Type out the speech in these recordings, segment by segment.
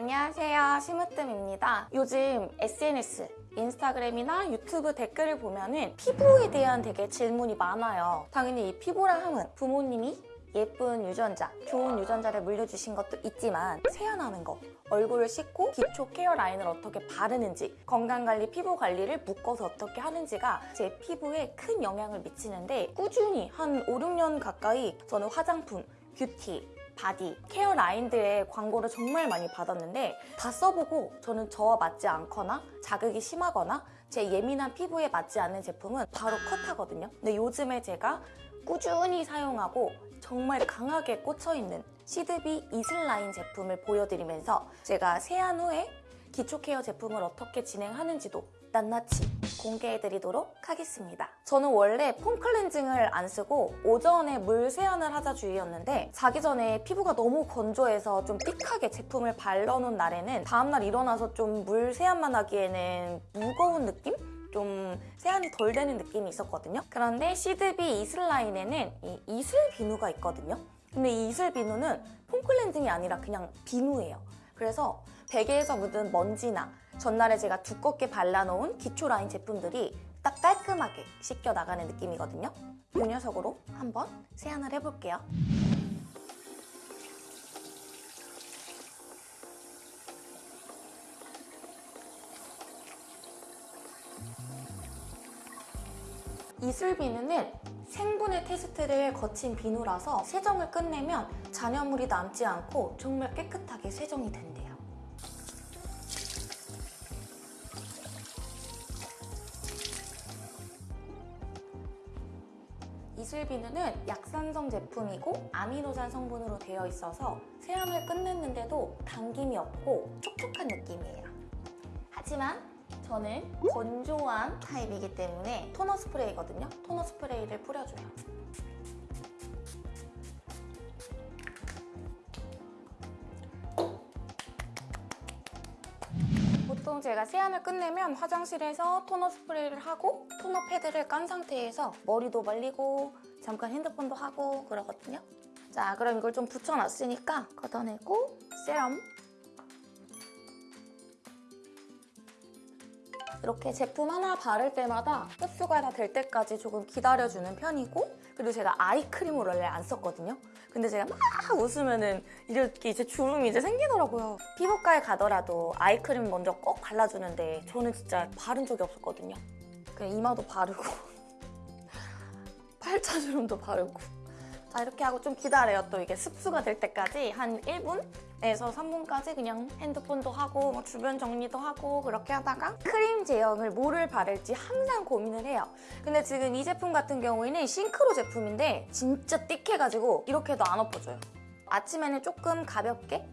안녕하세요. 심으뜸입니다. 요즘 SNS 인스타그램이나 유튜브 댓글을 보면 은 피부에 대한 되게 질문이 많아요. 당연히 이 피부라 함은 부모님이 예쁜 유전자, 좋은 유전자를 물려주신 것도 있지만 세안하는 거, 얼굴을 씻고 기초 케어 라인을 어떻게 바르는지 건강관리, 피부관리를 묶어서 어떻게 하는지가 제 피부에 큰 영향을 미치는데 꾸준히 한 5, 6년 가까이 저는 화장품, 뷰티, 바디, 케어 라인들의 광고를 정말 많이 받았는데 다 써보고 저는 저와 맞지 않거나 자극이 심하거나 제 예민한 피부에 맞지 않는 제품은 바로 컷하거든요. 근데 요즘에 제가 꾸준히 사용하고 정말 강하게 꽂혀있는 시드비 이슬라인 제품을 보여드리면서 제가 세안 후에 기초 케어 제품을 어떻게 진행하는지도 낱낱이 공개해드리도록 하겠습니다. 저는 원래 폼 클렌징을 안 쓰고 오전에 물 세안을 하자 주의였는데 자기 전에 피부가 너무 건조해서 좀 픽하게 제품을 발라놓은 날에는 다음날 일어나서 좀 물 세안만 하기에는 무거운 느낌? 좀 세안이 덜 되는 느낌이 있었거든요. 그런데 시드비 이슬라인에는 이 이슬 비누가 있거든요. 근데 이 이슬 비누는 폼 클렌징이 아니라 그냥 비누예요. 그래서 베개에서 묻은 먼지나 전날에 제가 두껍게 발라놓은 기초 라인 제품들이 딱 깔끔하게 씻겨 나가는 느낌이거든요. 이 녀석으로 한번 세안을 해볼게요. 이슬 비누는 생분해 테스트를 거친 비누라서 세정을 끝내면 잔여물이 남지 않고 정말 깨끗하게 세정이 된대요. 이슬 비누는 약산성 제품이고 아미노산 성분으로 되어 있어서 세안을 끝냈는데도 당김이 없고 촉촉한 느낌이에요. 하지만 저는 건조한 타입이기 때문에 토너 스프레이거든요. 토너 스프레이를 뿌려줘요. 보통 제가 세안을 끝내면 화장실에서 토너 스프레이를 하고 토너 패드를 깐 상태에서 머리도 말리고 잠깐 핸드폰도 하고 그러거든요. 자, 그럼 이걸 좀 붙여놨으니까 걷어내고 세럼 이렇게 제품 하나 바를 때마다 흡수가 다 될 때까지 조금 기다려주는 편이고 그리고 제가 아이크림을 원래 안 썼거든요. 근데 제가 막 웃으면은 이렇게 이제 주름이 이제 생기더라고요. 피부과에 가더라도 아이크림 먼저 꼭 발라주는데 저는 진짜 바른 적이 없었거든요. 그냥 이마도 바르고 팔자 주름도 바르고 자 이렇게 하고 좀 기다려요. 또 이게 습수가 될 때까지 한 1분에서 3분까지 그냥 핸드폰도 하고 뭐 주변 정리도 하고 그렇게 하다가 크림 제형을 뭐를 바를지 항상 고민을 해요. 근데 지금 이 제품 같은 경우에는 싱크로 제품인데 진짜 띡해가지고 이렇게도 안 엎어져요. 아침에는 조금 가볍게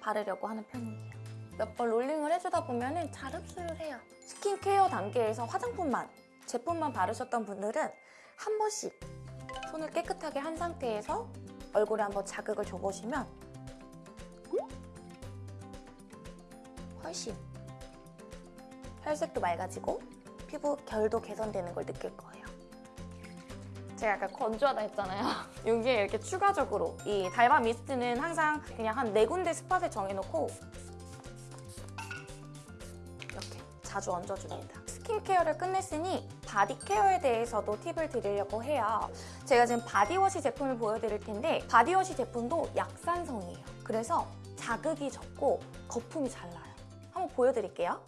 바르려고 하는 편이에요. 몇 번 롤링을 해주다 보면 잘 흡수를 해요. 스킨케어 단계에서 화장품만, 제품만 바르셨던 분들은 한 번씩 손을 깨끗하게 한 상태에서 얼굴에 한번 자극을 줘보시면 훨씬 혈색도 맑아지고 피부 결도 개선되는 걸 느낄 거예요. 제가 아까 건조하다 했잖아요. 여기에 이렇게 추가적으로 이 달바 미스트는 항상 그냥 한 네 군데 스팟을 정해놓고 이렇게 자주 얹어줍니다. 스킨케어를 끝냈으니 바디 케어에 대해서도 팁을 드리려고 해요. 제가 지금 바디워시 제품을 보여드릴 텐데 바디워시 제품도 약산성이에요. 그래서 자극이 적고 거품이 잘 나요. 한번 보여드릴게요.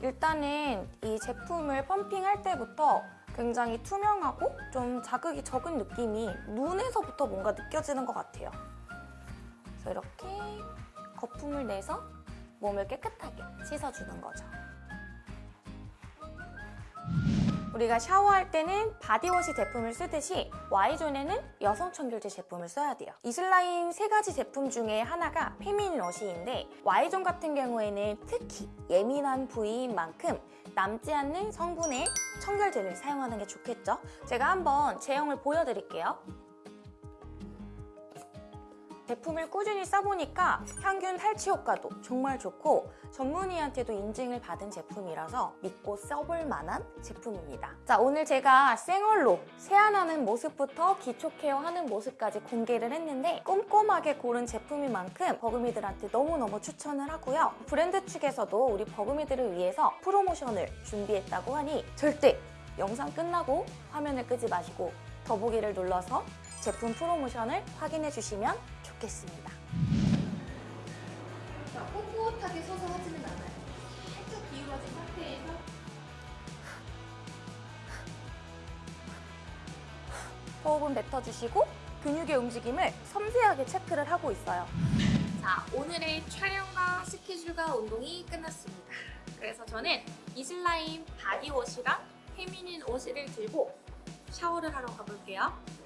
일단은 이 제품을 펌핑할 때부터 굉장히 투명하고 좀 자극이 적은 느낌이 눈에서부터 뭔가 느껴지는 것 같아요. 그래서 이렇게 거품을 내서 몸을 깨끗하게 씻어주는 거죠. 우리가 샤워할 때는 바디워시 제품을 쓰듯이 Y존에는 여성 청결제 제품을 써야 돼요. 이슬라인 세 가지 제품 중에 하나가 feminine wash인데 Y존 같은 경우에는 특히 예민한 부위인 만큼 남지 않는 성분의 청결제를 사용하는 게 좋겠죠? 제가 한번 제형을 보여드릴게요. 제품을 꾸준히 써보니까 향균 탈취 효과도 정말 좋고 전문의한테도 인증을 받은 제품이라서 믿고 써볼 만한 제품입니다. 자, 오늘 제가 생얼로 세안하는 모습부터 기초 케어하는 모습까지 공개를 했는데 꼼꼼하게 고른 제품인 만큼 버금이들한테 너무너무 추천을 하고요. 브랜드 측에서도 우리 버금이들을 위해서 프로모션을 준비했다고 하니 절대 영상 끝나고 화면을 끄지 마시고 더보기를 눌러서 제품 프로모션을 확인해 주시면 좋겠습니다. 자, 꼿꼿하게 서서 하지는 않아요. 살짝 기울어진 상태에서 호흡은 뱉어주시고 근육의 움직임을 섬세하게 체크를 하고 있어요. 자, 오늘의 촬영과 스케줄과 운동이 끝났습니다. 그래서 저는 이슬라임 바디워시랑 페미닌 옷을 들고 샤워를 하러 가볼게요.